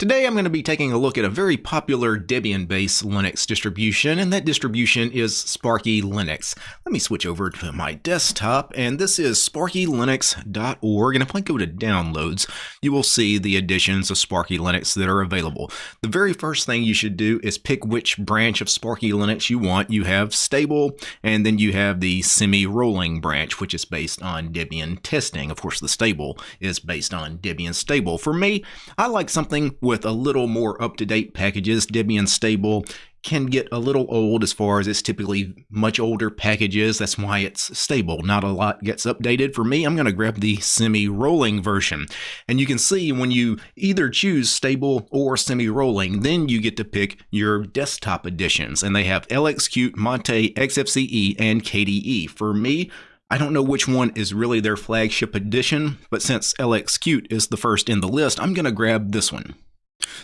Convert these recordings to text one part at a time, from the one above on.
Today I'm going to be taking a look at a very popular Debian-based Linux distribution, and that distribution is Sparky Linux. Let me switch over to my desktop, and this is sparkylinux.org, and if I go to downloads, you will see the editions of Sparky Linux that are available. The very first thing you should do is pick which branch of Sparky Linux you want. You have stable, and then you have the semi-rolling branch, which is based on Debian testing. Of course, the stable is based on Debian stable. For me, I like something with a little more up-to-date packages. Debian Stable can get a little old as far as it's typically much older packages. That's why it's stable. Not a lot gets updated. For me, I'm going to grab the semi-rolling version. And you can see when you either choose stable or semi-rolling, then you get to pick your desktop editions. And they have LXQt, Mate, XFCE, and KDE. For me, I don't know which one is really their flagship edition, but since LXQt is the first in the list, I'm going to grab this one.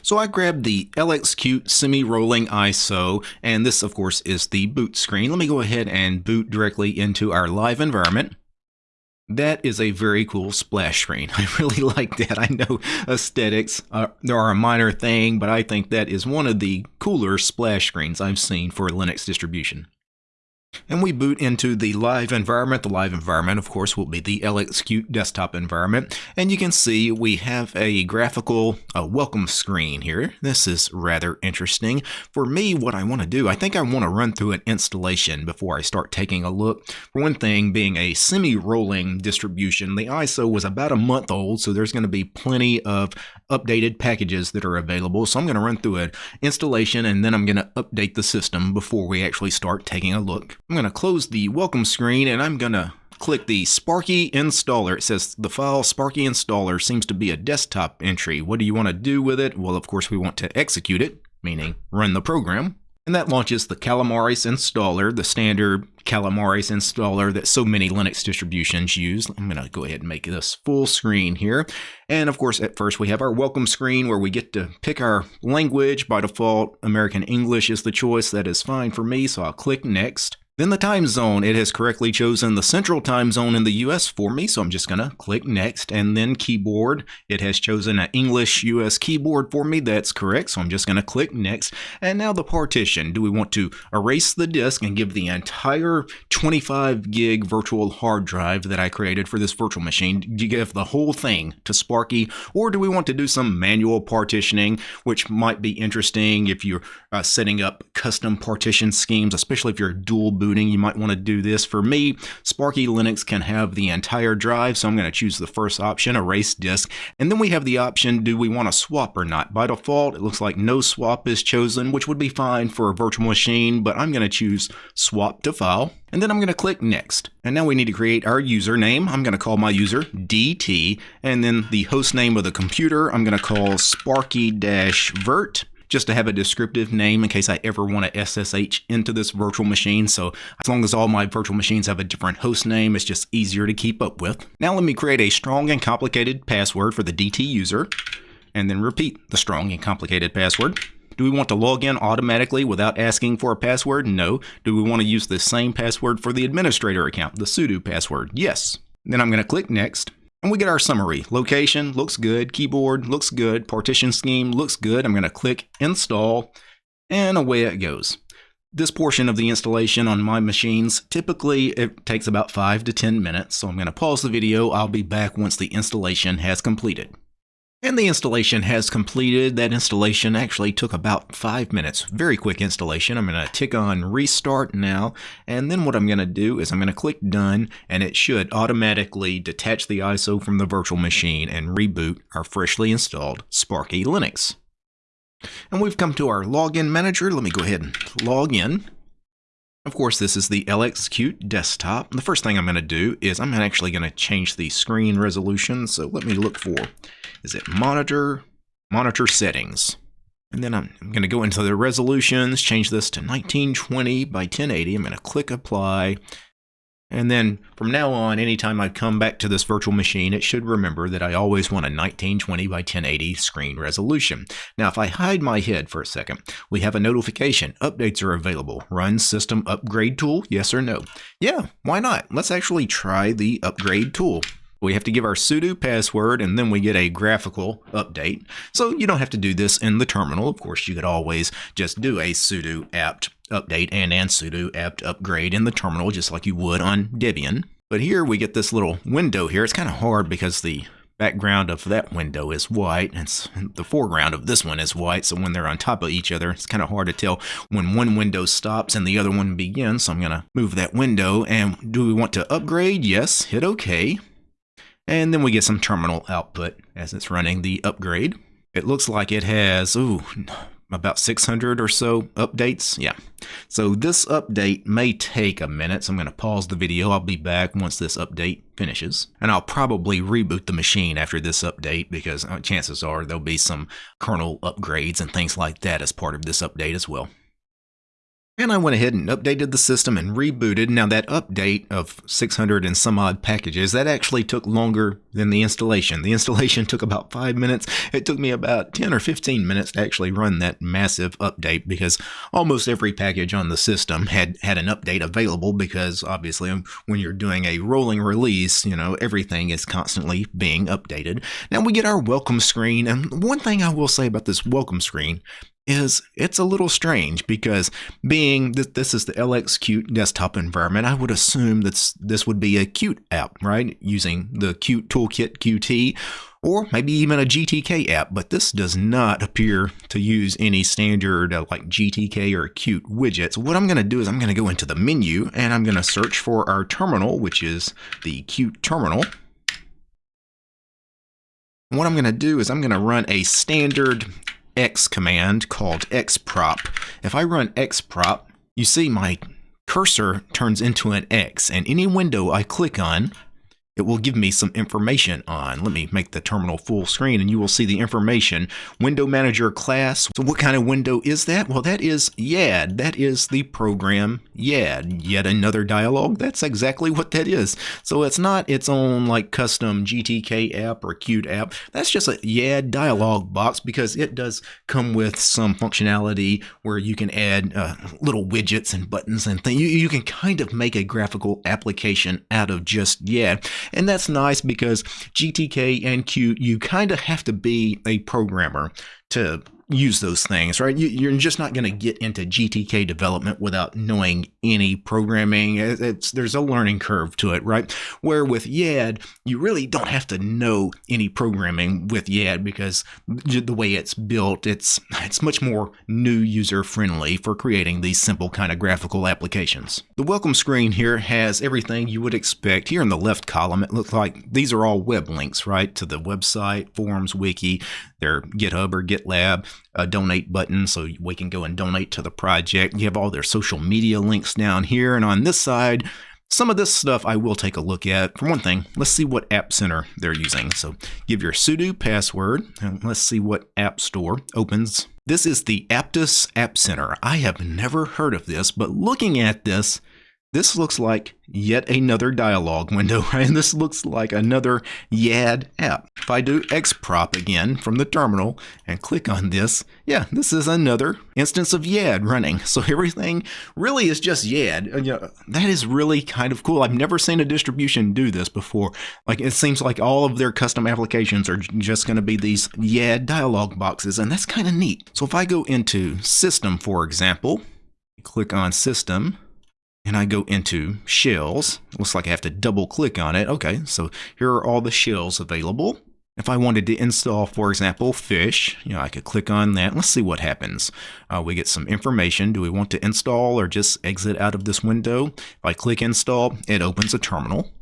So I grabbed the LXQt semi-rolling ISO, and this of course is the boot screen. Let me go ahead and boot directly into our live environment. That is a very cool splash screen. I really like that. I know aesthetics are, are a minor thing, but I think that is one of the cooler splash screens I've seen for a Linux distribution. And we boot into the live environment. The live environment, of course, will be the LXQt desktop environment. And you can see we have a graphical a welcome screen here. This is rather interesting. For me, what I want to do, I think I want to run through an installation before I start taking a look. For one thing, being a semi-rolling distribution, the ISO was about a month old, so there's going to be plenty of updated packages that are available. So I'm going to run through an installation and then I'm going to update the system before we actually start taking a look. I'm going to close the welcome screen and I'm going to click the Sparky installer. It says the file Sparky installer seems to be a desktop entry. What do you want to do with it? Well, of course, we want to execute it, meaning run the program. And that launches the Calamares installer, the standard Calamares installer that so many Linux distributions use. I'm going to go ahead and make this full screen here. And of course, at first we have our welcome screen where we get to pick our language. By default, American English is the choice. That is fine for me, so I'll click Next. Then the time zone, it has correctly chosen the central time zone in the US for me, so I'm just going to click next. And then keyboard, it has chosen an English US keyboard for me, that's correct, so I'm just going to click next. And now the partition, do we want to erase the disk and give the entire 25 gig virtual hard drive that I created for this virtual machine, do you give the whole thing to Sparky, or do we want to do some manual partitioning, which might be interesting if you're uh, setting up custom partition schemes, especially if you're a dual boot booting, you might want to do this. For me, Sparky Linux can have the entire drive, so I'm going to choose the first option, erase disk. And then we have the option, do we want to swap or not? By default, it looks like no swap is chosen, which would be fine for a virtual machine, but I'm going to choose swap to file. And then I'm going to click next. And now we need to create our username. I'm going to call my user DT. And then the host name of the computer, I'm going to call sparky-virt just to have a descriptive name in case I ever want to SSH into this virtual machine. So as long as all my virtual machines have a different host name, it's just easier to keep up with. Now let me create a strong and complicated password for the DT user and then repeat the strong and complicated password. Do we want to log in automatically without asking for a password? No. Do we want to use the same password for the administrator account, the sudo password? Yes. Then I'm going to click next. And we get our summary. Location looks good, keyboard looks good, partition scheme looks good. I'm going to click install and away it goes. This portion of the installation on my machines, typically it takes about 5 to 10 minutes, so I'm going to pause the video. I'll be back once the installation has completed. And the installation has completed. That installation actually took about five minutes. Very quick installation. I'm going to tick on restart now. And then what I'm going to do is I'm going to click done and it should automatically detach the ISO from the virtual machine and reboot our freshly installed Sparky Linux. And we've come to our login manager. Let me go ahead and log in. Of course, this is the LXQt desktop. The first thing I'm going to do is I'm actually going to change the screen resolution. So let me look for, is it monitor, monitor settings. And then I'm, I'm going to go into the resolutions, change this to 1920 by 1080. I'm going to click apply. And then from now on, anytime I come back to this virtual machine, it should remember that I always want a 1920 by 1080 screen resolution. Now, if I hide my head for a second, we have a notification. Updates are available. Run system upgrade tool, yes or no? Yeah, why not? Let's actually try the upgrade tool. We have to give our sudo password and then we get a graphical update. So you don't have to do this in the terminal. Of course, you could always just do a sudo apt update and and sudo apt upgrade in the terminal just like you would on Debian. But here we get this little window here. It's kind of hard because the background of that window is white and the foreground of this one is white so when they're on top of each other it's kind of hard to tell when one window stops and the other one begins so I'm gonna move that window and do we want to upgrade yes hit OK and then we get some terminal output as it's running the upgrade it looks like it has ooh about 600 or so updates. Yeah. So this update may take a minute, so I'm going to pause the video. I'll be back once this update finishes. And I'll probably reboot the machine after this update because uh, chances are there'll be some kernel upgrades and things like that as part of this update as well. And I went ahead and updated the system and rebooted. Now that update of 600 and some odd packages, that actually took longer than the installation. The installation took about five minutes. It took me about 10 or 15 minutes to actually run that massive update because almost every package on the system had, had an update available because obviously when you're doing a rolling release, you know, everything is constantly being updated. Now we get our welcome screen. And one thing I will say about this welcome screen is it's a little strange because being that this is the LXQt desktop environment, I would assume that this would be a Qt app, right? Using the Qt Toolkit Qt or maybe even a GTK app, but this does not appear to use any standard uh, like GTK or Qt widgets. What I'm going to do is I'm going to go into the menu and I'm going to search for our terminal, which is the Qt terminal. What I'm going to do is I'm going to run a standard X command called xprop. If I run xprop, you see my cursor turns into an X, and any window I click on it will give me some information on. Let me make the terminal full screen and you will see the information. Window Manager class. So what kind of window is that? Well, that is YAD. That is the program YAD. Yet another dialog. That's exactly what that is. So it's not its own like custom GTK app or Qt app. That's just a YAD dialog box because it does come with some functionality where you can add uh, little widgets and buttons and things. You, you can kind of make a graphical application out of just YAD. And that's nice because GTK and Qt, you kind of have to be a programmer to use those things, right? You, are just not going to get into GTK development without knowing any programming. It's there's a learning curve to it, right? Where with YAD, you really don't have to know any programming with YAD because the way it's built, it's it's much more new user friendly for creating these simple kind of graphical applications. The welcome screen here has everything you would expect. Here in the left column, it looks like these are all web links, right, to the website, forums, wiki, their GitHub or GitLab a donate button so we can go and donate to the project. You have all their social media links down here. And on this side, some of this stuff I will take a look at. For one thing, let's see what App Center they're using. So give your sudo password and let's see what App Store opens. This is the Aptus App Center. I have never heard of this, but looking at this, this looks like yet another dialog window, right? This looks like another YAD app. If I do xprop again from the terminal and click on this, yeah, this is another instance of YAD running. So everything really is just YAD. Uh, you know, that is really kind of cool. I've never seen a distribution do this before. Like it seems like all of their custom applications are just going to be these YAD dialog boxes, and that's kind of neat. So if I go into System, for example, click on System, and I go into shells. Looks like I have to double click on it. Okay, so here are all the shells available. If I wanted to install, for example, fish, you know, I could click on that. Let's see what happens. Uh, we get some information. Do we want to install or just exit out of this window? If I click install, it opens a terminal.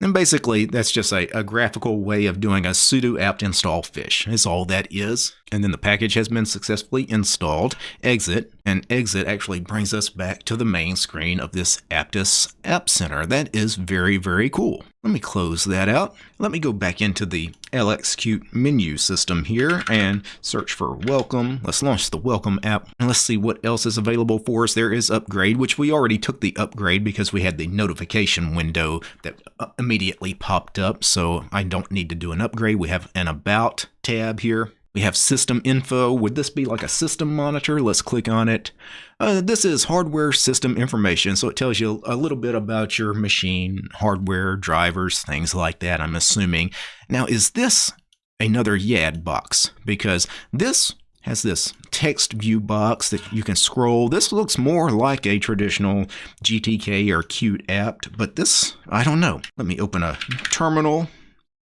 And basically, that's just a, a, graphical way of doing a sudo apt install fish, is all that is. And then the package has been successfully installed. Exit, and exit actually brings us back to the main screen of this Aptus App Center. That is very, very cool. Let me close that out. Let me go back into the LXQt menu system here and search for welcome. Let's launch the welcome app and let's see what else is available for us. There is upgrade, which we already took the upgrade because we had the notification window that uh, immediately popped up. So I don't need to do an upgrade. We have an about tab here We have system info. Would this be like a system monitor? Let's click on it. Uh, this is hardware system information, so it tells you a little bit about your machine, hardware, drivers, things like that, I'm assuming. Now, is this another YAD box? Because this has this text view box that you can scroll. This looks more like a traditional GTK or Qt apt, but this, I don't know. Let me open a terminal.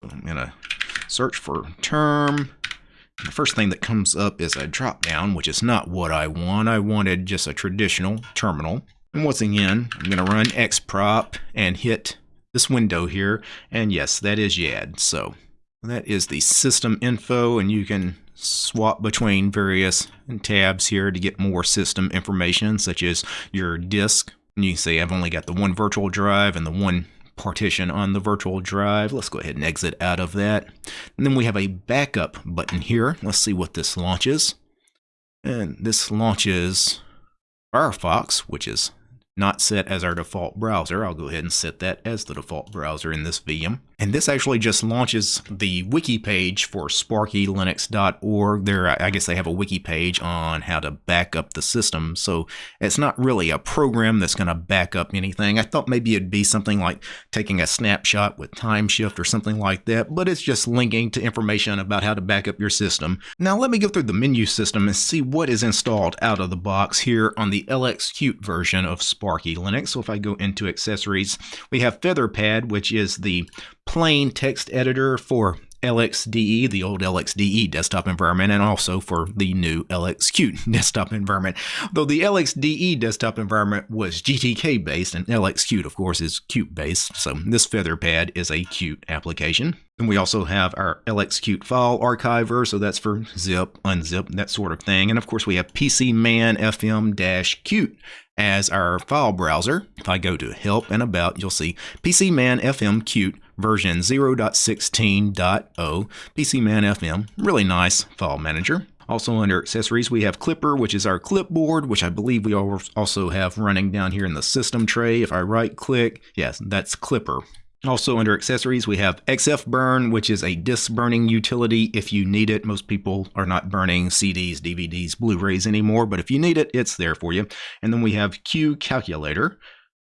I'm to search for term. The first thing that comes up is a drop down, which is not what I want. I wanted just a traditional terminal. And once again, I'm going to run xprop and hit this window here. And yes, that is YAD. So that is the system info, and you can swap between various tabs here to get more system information, such as your disk. And you can see I've only got the one virtual drive and the one partition on the virtual drive. Let's go ahead and exit out of that. And then we have a backup button here. Let's see what this launches. And this launches Firefox, which is not set as our default browser. I'll go ahead and set that as the default browser in this VM. And this actually just launches the wiki page for sparkylinux.org. There, I guess they have a wiki page on how to back up the system. So it's not really a program that's going to back up anything. I thought maybe it'd be something like taking a snapshot with Timeshift or something like that, but it's just linking to information about how to back up your system. Now let me go through the menu system and see what is installed out of the box here on the LXQt version of Sparky Linux. So if I go into accessories, we have Featherpad, which is the plain text editor for LXDE, the old LXDE desktop environment, and also for the new LXQt desktop environment. Though the LXDE desktop environment was GTK based, and LXQt, of course, is Qt based, so this Featherpad is a Qt application. And we also have our LXQt file archiver, so that's for zip, unzip, that sort of thing. And of course, we have pcmanfm-qt as our file browser. If I go to Help and About, you'll see PCMan FM Qt version 0.16.0 PCMan FM. Really nice file manager. Also under accessories, we have Qlipper, which is our clipboard, which I believe we also have running down here in the system tray. If I right click, yes, that's Qlipper. Also under accessories, we have XFBurn, which is a disk burning utility if you need it. Most people are not burning CDs, DVDs, Blu-rays anymore, but if you need it, it's there for you. And then we have Q Calculator,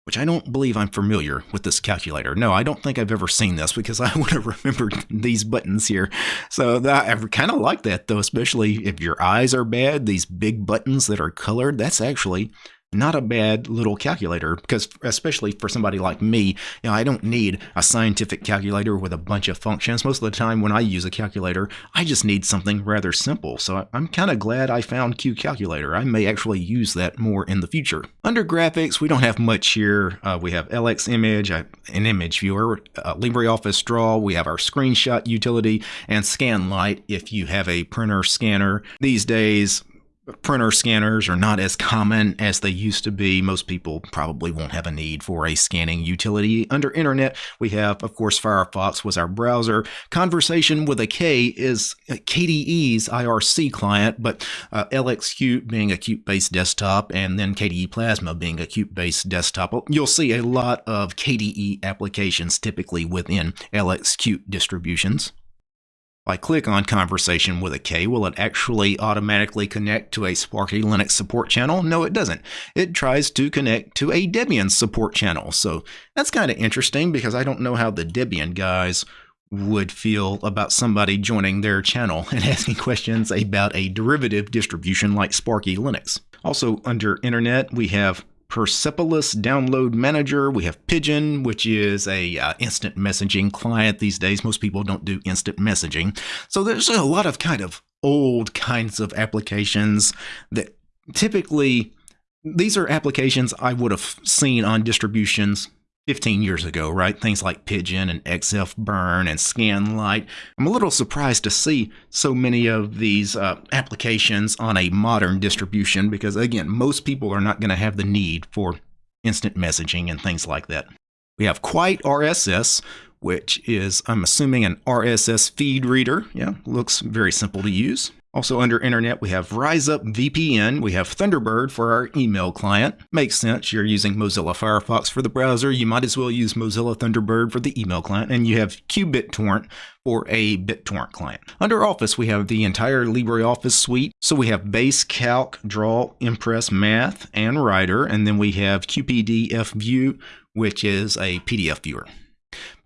which I don't believe I'm familiar with this calculator. No, I don't think I've ever seen this because I would have remembered these buttons here. So that, I kind of like that though, especially if your eyes are bad, these big buttons that are colored, that's actually not a bad little calculator because especially for somebody like me, you know, I don't need a scientific calculator with a bunch of functions. Most of the time when I use a calculator, I just need something rather simple. So I'm kind of glad I found Q Calculator. I may actually use that more in the future. Under graphics, we don't have much here. Uh, we have LX Image, uh, an image viewer, uh, LibreOffice Draw, we have our screenshot utility, and Skanlite if you have a printer scanner. These days, printer scanners are not as common as they used to be. Most people probably won't have a need for a scanning utility. Under internet, we have, of course, Firefox was our browser. Conversation with a K is KDE's IRC client, but uh, LXQt being a Qt-based desktop, and then KDE Plasma being a Qt-based desktop. You'll see a lot of KDE applications typically within LXQt distributions. If I click on Conversation with a K, will it actually automatically connect to a Sparky Linux support channel? No, it doesn't. It tries to connect to a Debian support channel. So that's kind of interesting because I don't know how the Debian guys would feel about somebody joining their channel and asking questions about a derivative distribution like Sparky Linux. Also, under Internet, we have Persepolis Download Manager. We have Pidgin, which is a uh, instant messaging client these days. Most people don't do instant messaging. So there's a lot of kind of old kinds of applications that typically these are applications I would have seen on distributions 15 years ago, right? Things like Pidgin and XF Burn and Skanlite. I'm a little surprised to see so many of these uh, applications on a modern distribution because, again, most people are not going to have the need for instant messaging and things like that. We have Quite RSS, which is, I'm assuming, an RSS feed reader. Yeah, looks very simple to use. Also under internet, we have RiseUp VPN. We have Thunderbird for our email client. Makes sense. You're using Mozilla Firefox for the browser. You might as well use Mozilla Thunderbird for the email client. And you have QBitTorrent for a BitTorrent client. Under Office, we have the entire LibreOffice suite. So we have Base, Calc, Draw, Impress, Math, and Writer. And then we have QPDF View, which is a PDF viewer.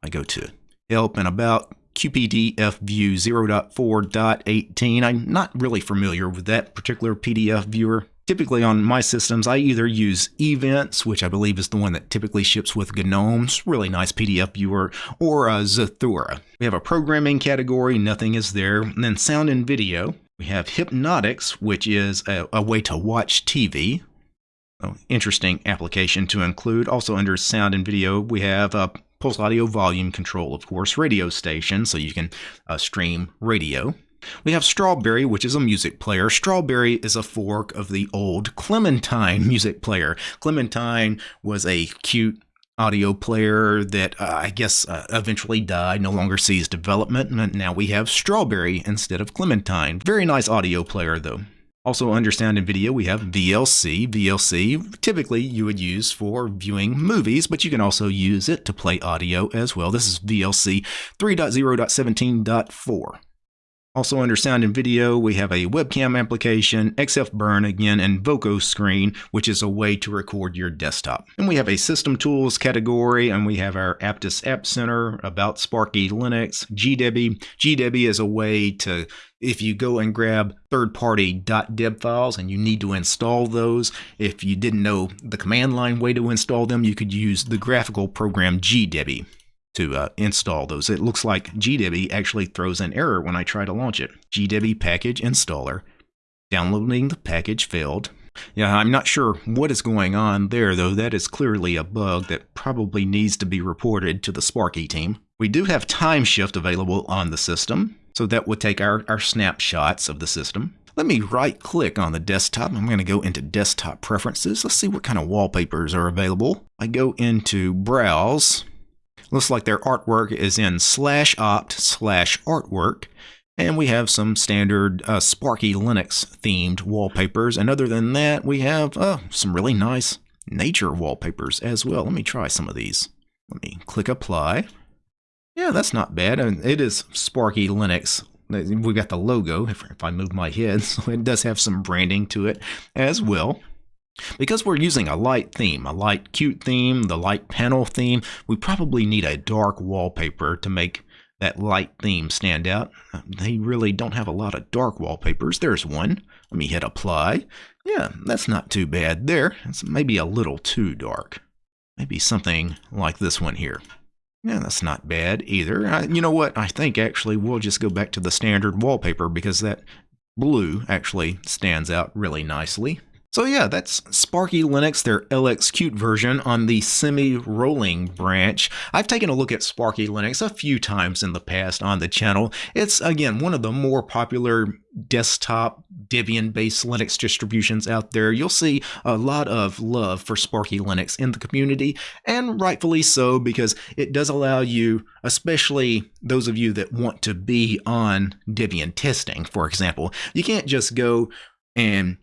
I go to Help and About QPDF View 0.4.18. I'm not really familiar with that particular PDF viewer. Typically on my systems, I either use Evince, which I believe is the one that typically ships with GNOME's, really nice PDF viewer, or uh, Zathura. We have a programming category, nothing is there. And then sound and video. We have Hypnotix, which is a, a way to watch TV. Oh, interesting application to include. Also under sound and video, we have uh, Pulse Audio volume control, of course, radio station, so you can uh, stream radio. We have Strawberry, which is a music player. Strawberry is a fork of the old Clementine music player. Clementine was a Qt audio player that uh, I guess uh, eventually died, no longer sees development, and now we have Strawberry instead of Clementine. Very nice audio player, though. Also under sound and video, we have VLC. VLC, typically you would use for viewing movies, but you can also use it to play audio as well. This is VLC 3.0.17.4. Also under sound and video, we have a webcam application, XFBurn again, and vokoscreen, which is a way to record your desktop. And we have a system tools category, and we have our Aptus App Center, about Sparky Linux, GDebi. GDebi is a way to if you go and grab third-party .deb files and you need to install those, if you didn't know the command line way to install them, you could use the graphical program GDebi to uh, install those. It looks like GDebi actually throws an error when I try to launch it. GDebi package installer. Downloading the package failed. Yeah, I'm not sure what is going on there, though. That is clearly a bug that probably needs to be reported to the Sparky team. We do have Timeshift available on the system, so that would take our, our snapshots of the system. Let me right click on the desktop. I'm going to go into desktop preferences. Let's see what kind of wallpapers are available. I go into browse Looks like their artwork is in slash opt slash artwork. And we have some standard uh, Sparky Linux themed wallpapers. And other than that, we have uh, some really nice nature wallpapers as well. Let me try some of these. Let me click apply. Yeah, that's not bad. And it is Sparky Linux. We've got the logo, if, if I move my head, so it does have some branding to it as well. Because we're using a light theme, a light Qt theme, the light panel theme, we probably need a dark wallpaper to make that light theme stand out. They really don't have a lot of dark wallpapers. There's one. Let me hit apply. Yeah, that's not too bad there. It's maybe a little too dark. Maybe something like this one here. Yeah, that's not bad either. I, you know what? I think actually we'll just go back to the standard wallpaper because that blue actually stands out really nicely. So yeah, that's Sparky Linux, their LXQt version on the semi-rolling branch. I've taken a look at Sparky Linux a few times in the past on the channel. It's, again, one of the more popular desktop Debian-based Linux distributions out there. You'll see a lot of love for Sparky Linux in the community, and rightfully so, because it does allow you, especially those of you that want to be on Debian testing, for example, you can't just go and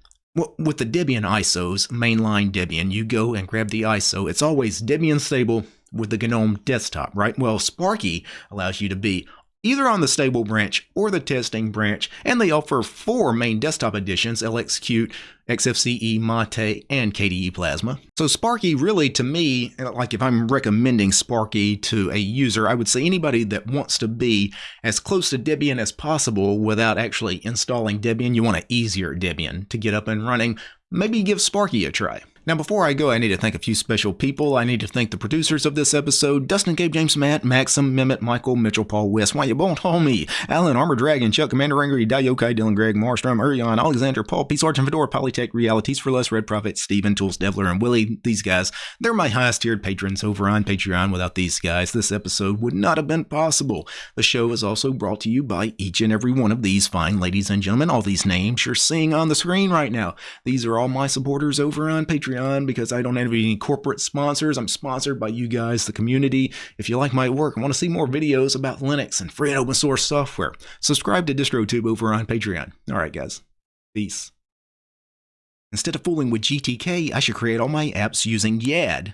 with the Debian ISOs, mainline Debian, you go and grab the ISO. It's always Debian stable with the GNOME desktop, right? Well, Sparky allows you to be either on the stable branch or the testing branch, and they offer four main desktop editions, LXQt, XFCE, Mate, and KDE Plasma. So Sparky really, to me, like if I'm recommending Sparky to a user, I would say anybody that wants to be as close to Debian as possible without actually installing Debian, you want an easier Debian to get up and running, maybe give Sparky a try. Now, before I go, I need to thank a few special people. I need to thank the producers of this episode Dustin, Gabe, James, Matt, Maxim, Mehmet, Michael, Mitchell, Paul, West, Why You Won't Hold Me, Alan, Armor Dragon, Chuck, Commander Angry, Dayokai, Dylan, Greg, Marstrom, Urion, Alexander, Paul, Peace, Argent, Fedora, Polytech, Realities for Less, Red Prophet, Steven, Tools, Devler, and Willie. These guys, they're my highest tiered patrons over on Patreon. Without these guys, this episode would not have been possible. The show is also brought to you by each and every one of these fine ladies and gentlemen. All these names you're seeing on the screen right now. These are all my supporters over on Patreon. Patreon because I don't have any corporate sponsors. I'm sponsored by you guys, the community. If you like my work and want to see more videos about Linux and free and open source software, subscribe to DistroTube over on Patreon. All right, guys. Peace. Instead of fooling with GTK, I should create all my apps using YAD.